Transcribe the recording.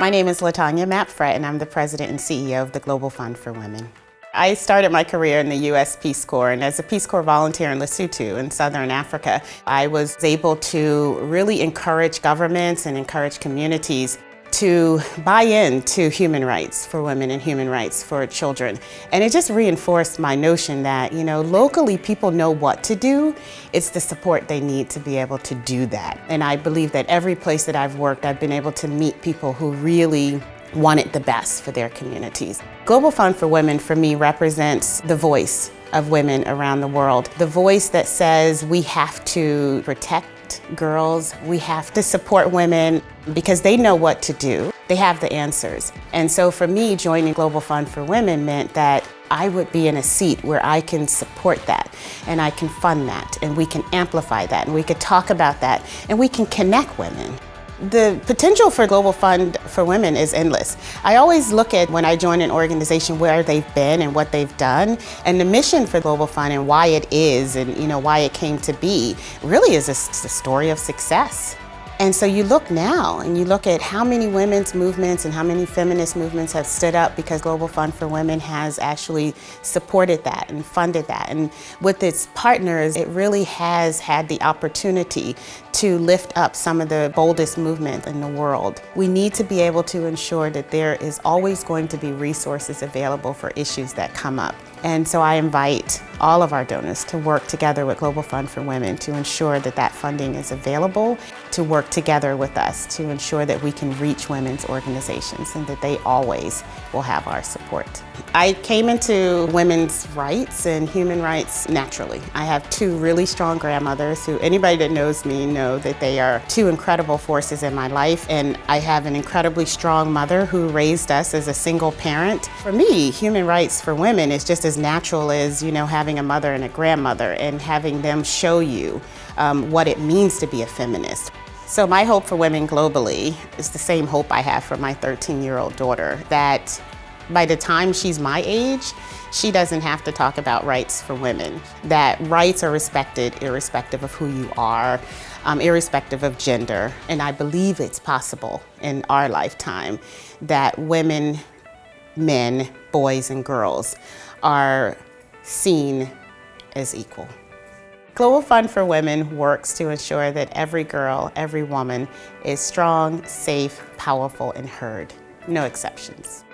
My name is Latanya Mapp Frett and I'm the president and CEO of the Global Fund for Women. I started my career in the U.S. Peace Corps and as a Peace Corps volunteer in Lesotho in Southern Africa, I was able to really encourage governments and encourage communities to buy into human rights for women and human rights for children. And it just reinforced my notion that, you know, locally people know what to do. It's the support they need to be able to do that. And I believe that every place that I've worked, I've been able to meet people who really wanted the best for their communities. Global Fund for Women for me represents the voice of women around the world. The voice that says we have to protect girls, we have to support women because they know what to do. They have the answers. And so for me, joining Global Fund for Women meant that I would be in a seat where I can support that and I can fund that and we can amplify that and we could talk about that and we can connect women. The potential for Global Fund for Women is endless. I always look at when I join an organization where they've been and what they've done and the mission for Global Fund and why it is and you know why it came to be really is a, a story of success. And so you look now and you look at how many women's movements and how many feminist movements have stood up because Global Fund for Women has actually supported that and funded that. And with its partners, it really has had the opportunity to lift up some of the boldest movements in the world. We need to be able to ensure that there is always going to be resources available for issues that come up. And so I invite all of our donors to work together with Global Fund for Women to ensure that that funding is available, to work together with us to ensure that we can reach women's organizations and that they always will have our support. I came into women's rights and human rights naturally. I have two really strong grandmothers who anybody that knows me know that they are two incredible forces in my life and I have an incredibly strong mother who raised us as a single parent. For me, human rights for women is just as natural as, you know, having a mother and a grandmother and having them show you um, what it means to be a feminist. So my hope for women globally is the same hope I have for my 13-year-old daughter, that by the time she's my age, she doesn't have to talk about rights for women, that rights are respected irrespective of who you are, um, irrespective of gender. And I believe it's possible in our lifetime that women, men, boys, and girls are seen as equal. Global Fund for Women works to ensure that every girl, every woman is strong, safe, powerful, and heard. No exceptions.